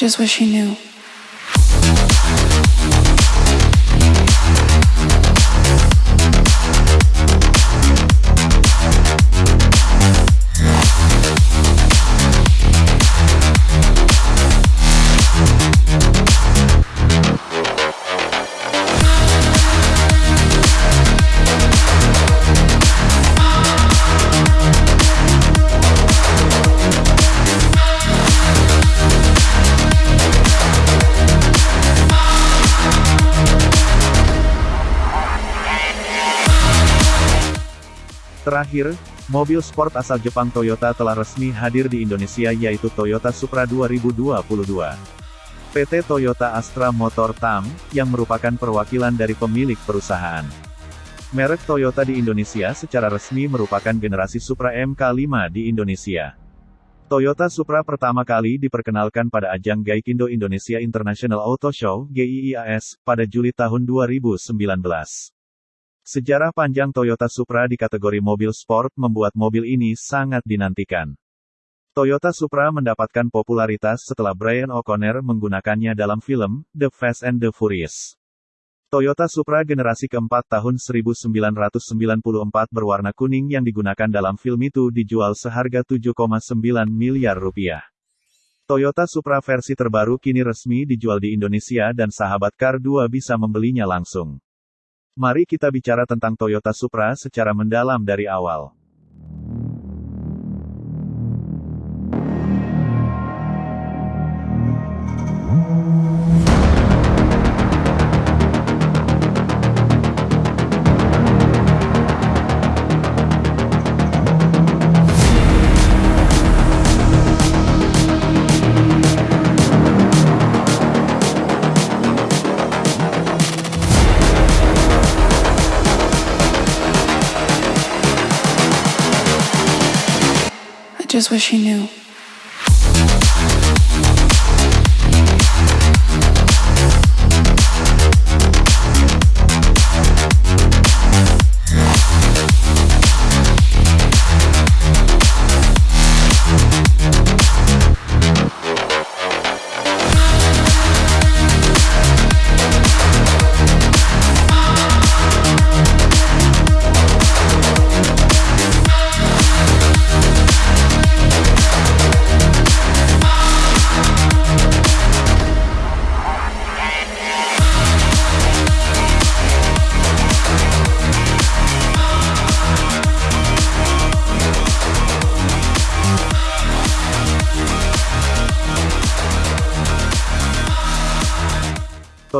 just wish he knew. Terakhir, mobil sport asal Jepang Toyota telah resmi hadir di Indonesia yaitu Toyota Supra 2022. PT Toyota Astra Motor TAM, yang merupakan perwakilan dari pemilik perusahaan. Merek Toyota di Indonesia secara resmi merupakan generasi Supra MK5 di Indonesia. Toyota Supra pertama kali diperkenalkan pada ajang Gaikindo Indonesia International Auto Show (GIIAS) pada Juli tahun 2019. Sejarah panjang Toyota Supra di kategori mobil sport membuat mobil ini sangat dinantikan. Toyota Supra mendapatkan popularitas setelah Brian O'Connor menggunakannya dalam film The Fast and the Furious. Toyota Supra generasi keempat tahun 1994 berwarna kuning yang digunakan dalam film itu dijual seharga 7,9 miliar rupiah. Toyota Supra versi terbaru kini resmi dijual di Indonesia dan sahabat Car 2 bisa membelinya langsung. Mari kita bicara tentang Toyota Supra secara mendalam dari awal. Just wish he knew.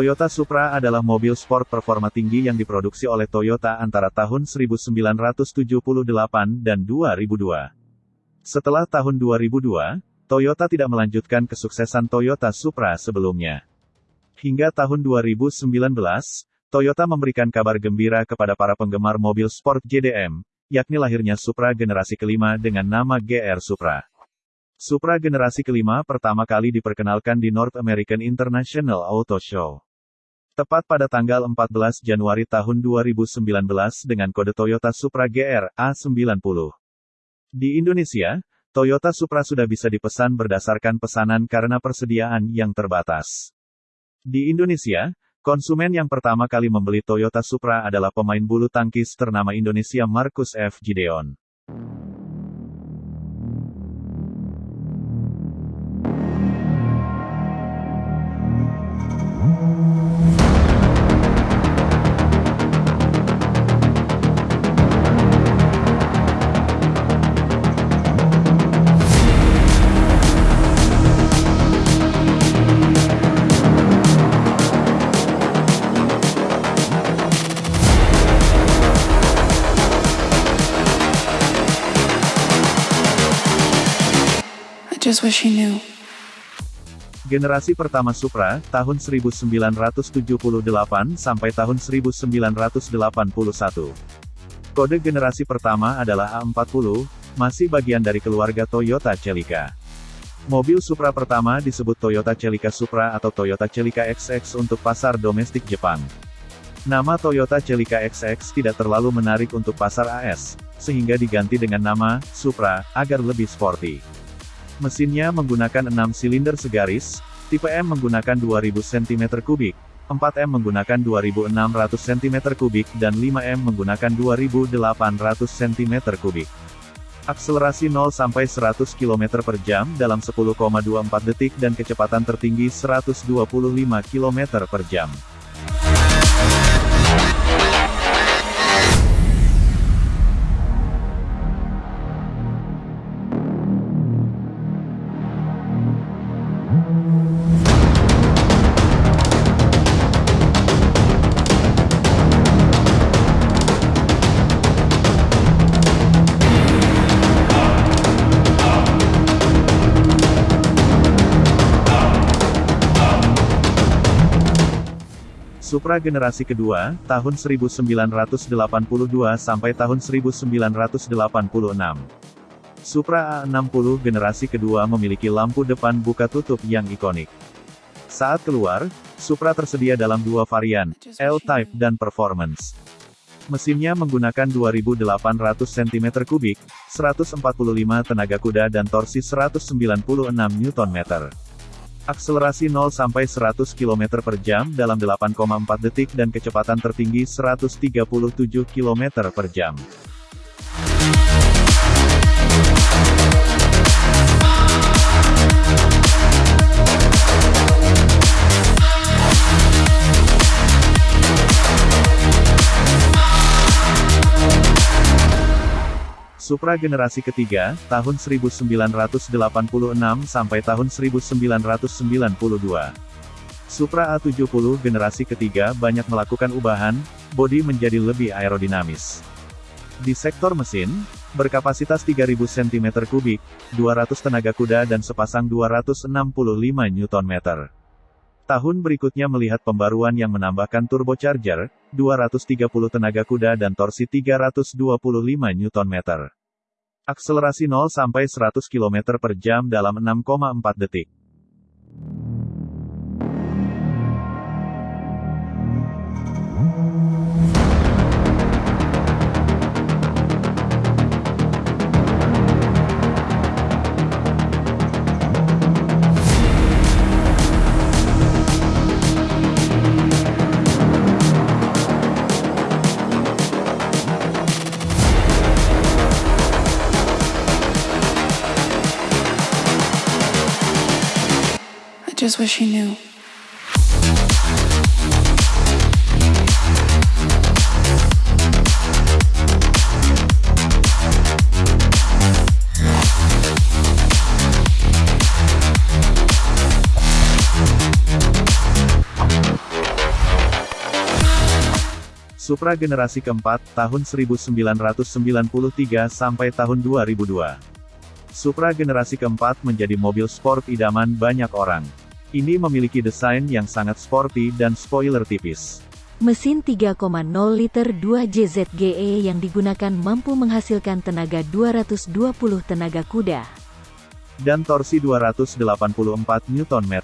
Toyota Supra adalah mobil sport performa tinggi yang diproduksi oleh Toyota antara tahun 1978 dan 2002. Setelah tahun 2002, Toyota tidak melanjutkan kesuksesan Toyota Supra sebelumnya. Hingga tahun 2019, Toyota memberikan kabar gembira kepada para penggemar mobil sport JDM, yakni lahirnya Supra generasi kelima dengan nama GR Supra. Supra generasi kelima pertama kali diperkenalkan di North American International Auto Show. Tepat pada tanggal 14 Januari tahun 2019 dengan kode Toyota Supra GR A90. Di Indonesia, Toyota Supra sudah bisa dipesan berdasarkan pesanan karena persediaan yang terbatas. Di Indonesia, konsumen yang pertama kali membeli Toyota Supra adalah pemain bulu tangkis ternama Indonesia Marcus F. Gideon. Just wish he knew. Generasi pertama Supra, tahun 1978 sampai tahun 1981. Kode generasi pertama adalah A40, masih bagian dari keluarga Toyota Celica. Mobil Supra pertama disebut Toyota Celica Supra atau Toyota Celica XX untuk pasar domestik Jepang. Nama Toyota Celica XX tidak terlalu menarik untuk pasar AS, sehingga diganti dengan nama Supra agar lebih sporty. Mesinnya menggunakan 6 silinder segaris, Tipe M menggunakan 2000 cm3, 4M menggunakan 2600 cm3 dan 5M menggunakan 2800 cm3. Akselerasi 0 sampai 100 km per jam dalam 10,24 detik dan kecepatan tertinggi 125 km per jam. Supra generasi kedua, tahun 1982 sampai tahun 1986. Supra A60 generasi kedua memiliki lampu depan buka tutup yang ikonik. Saat keluar, Supra tersedia dalam dua varian, L-Type dan Performance. Mesinnya menggunakan 2800 cm3, 145 tenaga kuda dan torsi 196 Nm. Akselerasi 0 sampai 100 km per jam dalam 8,4 detik dan kecepatan tertinggi 137 km per jam. Supra generasi ketiga, tahun 1986 sampai tahun 1992. Supra A70 generasi ketiga banyak melakukan ubahan, bodi menjadi lebih aerodinamis. Di sektor mesin, berkapasitas 3000 cm3, 200 tenaga kuda dan sepasang 265 Nm. Tahun berikutnya melihat pembaruan yang menambahkan turbocharger, 230 tenaga kuda dan torsi 325 Nm. Akselerasi 0 sampai 100 km per jam dalam 6,4 detik. Just wish he knew. Supra generasi keempat, tahun 1993 sampai tahun 2002. Supra generasi keempat menjadi mobil sport idaman banyak orang. Ini memiliki desain yang sangat sporty dan spoiler tipis. Mesin 3,0 liter 2 JZGE yang digunakan mampu menghasilkan tenaga 220 tenaga kuda. Dan torsi 284 Nm.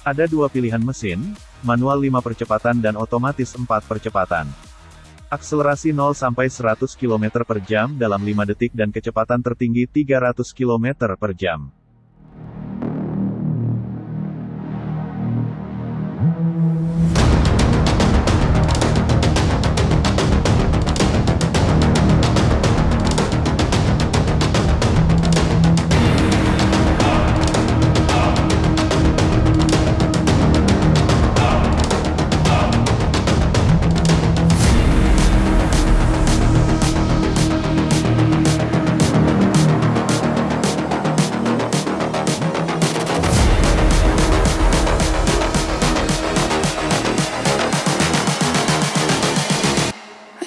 Ada dua pilihan mesin, manual 5 percepatan dan otomatis 4 percepatan. Akselerasi 0 sampai 100 km per jam dalam 5 detik dan kecepatan tertinggi 300 km per jam. Thank you.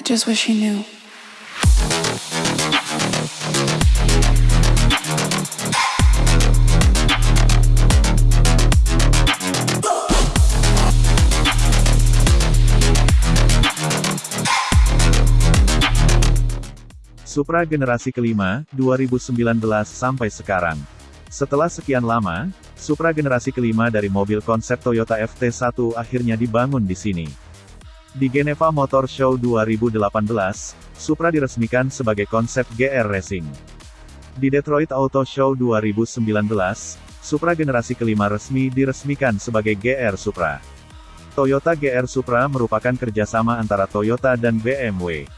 Just wish he knew. Supra generasi kelima, 2019 sampai sekarang. Setelah sekian lama, Supra generasi kelima dari mobil konsep Toyota FT1 akhirnya dibangun di sini. Di Geneva Motor Show 2018, Supra diresmikan sebagai konsep GR Racing. Di Detroit Auto Show 2019, Supra generasi kelima resmi diresmikan sebagai GR Supra. Toyota GR Supra merupakan kerjasama antara Toyota dan BMW.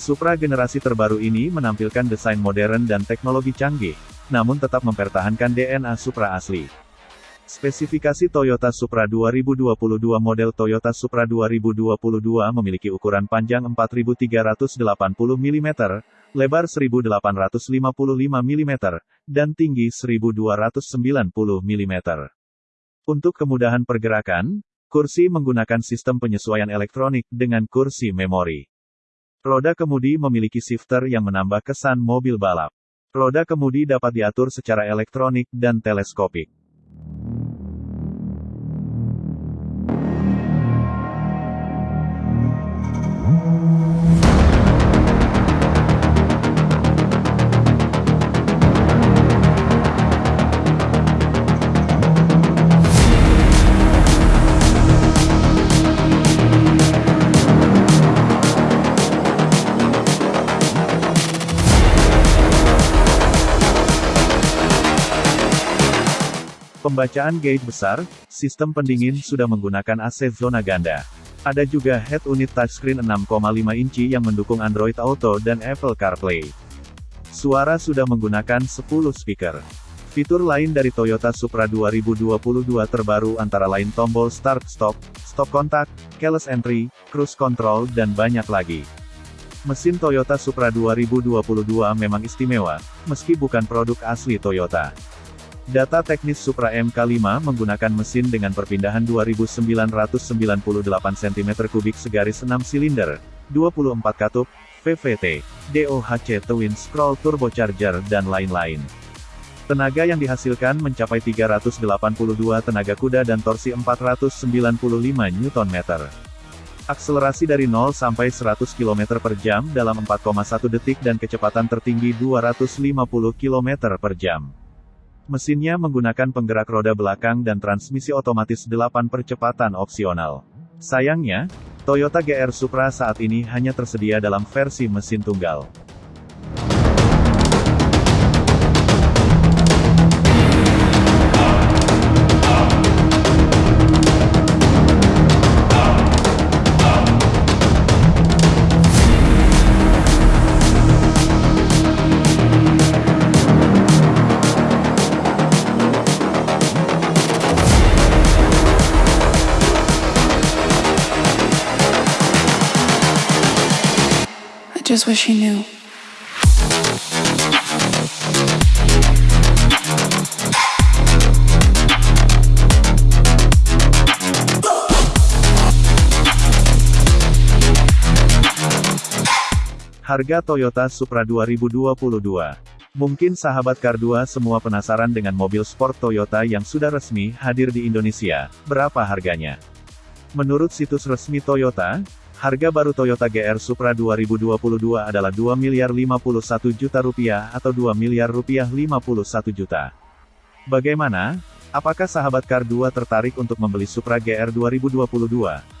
Supra generasi terbaru ini menampilkan desain modern dan teknologi canggih, namun tetap mempertahankan DNA Supra asli. Spesifikasi Toyota Supra 2022 model Toyota Supra 2022 memiliki ukuran panjang 4380 mm, lebar 1855 mm, dan tinggi 1290 mm. Untuk kemudahan pergerakan, kursi menggunakan sistem penyesuaian elektronik dengan kursi memori. Roda kemudi memiliki shifter yang menambah kesan mobil balap. Roda kemudi dapat diatur secara elektronik dan teleskopik. Pembacaan gauge besar, sistem pendingin sudah menggunakan AC zona ganda. Ada juga head unit touchscreen 6,5 inci yang mendukung Android Auto dan Apple CarPlay. Suara sudah menggunakan 10 speaker. Fitur lain dari Toyota Supra 2022 terbaru antara lain tombol start-stop, stop kontak, keyless entry, cruise control dan banyak lagi. Mesin Toyota Supra 2022 memang istimewa, meski bukan produk asli Toyota. Data teknis Supra MK5 menggunakan mesin dengan perpindahan 2998 cm3 segaris 6 silinder, 24 katup, VVT, DOHC Twin Scroll Turbocharger dan lain-lain. Tenaga yang dihasilkan mencapai 382 tenaga kuda dan torsi 495 Nm. Akselerasi dari 0 sampai 100 km per jam dalam 4,1 detik dan kecepatan tertinggi 250 km per jam. Mesinnya menggunakan penggerak roda belakang dan transmisi otomatis 8 percepatan opsional. Sayangnya, Toyota GR Supra saat ini hanya tersedia dalam versi mesin tunggal. Just wish he knew. Harga Toyota Supra 2022 Mungkin sahabat Car 2 semua penasaran dengan mobil sport Toyota yang sudah resmi hadir di Indonesia, berapa harganya? Menurut situs resmi Toyota, Harga baru Toyota GR Supra 2022 adalah 2 miliar 51 juta rupiah atau 2 miliar rupiah 51 juta. Bagaimana? Apakah sahabat Car 2 tertarik untuk membeli Supra GR 2022?